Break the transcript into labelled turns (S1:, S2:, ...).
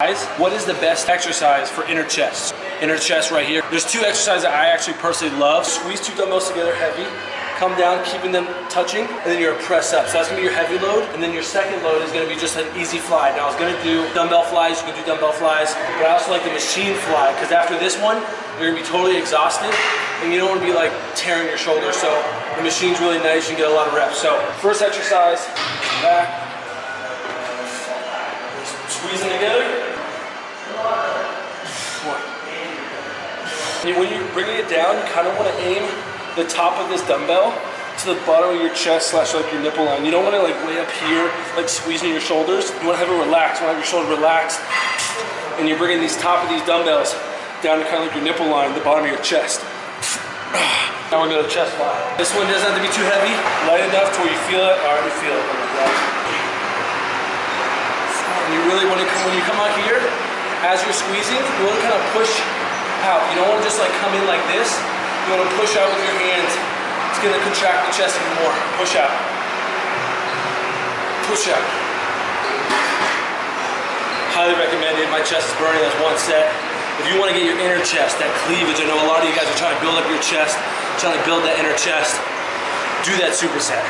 S1: Guys, what is the best exercise for inner chest? Inner chest right here. There's two exercises that I actually personally love. Squeeze two dumbbells together heavy, come down, keeping them touching, and then you're a press up. So that's gonna be your heavy load, and then your second load is gonna be just an easy fly. Now I was gonna do dumbbell flies, you can do dumbbell flies, but I also like the machine fly, because after this one, you're gonna be totally exhausted, and you don't wanna be like tearing your shoulder. So the machine's really nice, you can get a lot of reps. So first exercise, back, squeezing together. One. When you're bringing it down, you kind of want to aim the top of this dumbbell to the bottom of your chest slash like your nipple line. You don't want to like way up here, like squeezing your shoulders. You want to have it relaxed. You want to have your shoulder relaxed. And you're bringing these top of these dumbbells down to kind of like your nipple line, the bottom of your chest. Now we're gonna go chest fly. This one doesn't have to be too heavy, light enough to where you feel it. Right, you feel it. You really want to when you come out here, as you're squeezing, you want to kind of push out. You don't want to just like come in like this. You want to push out with your hands. It's going to contract the chest even more. Push out. Push out. Highly recommended. My chest is burning. That's one set. If you want to get your inner chest, that cleavage, I know a lot of you guys are trying to build up your chest, trying to build that inner chest, do that superset.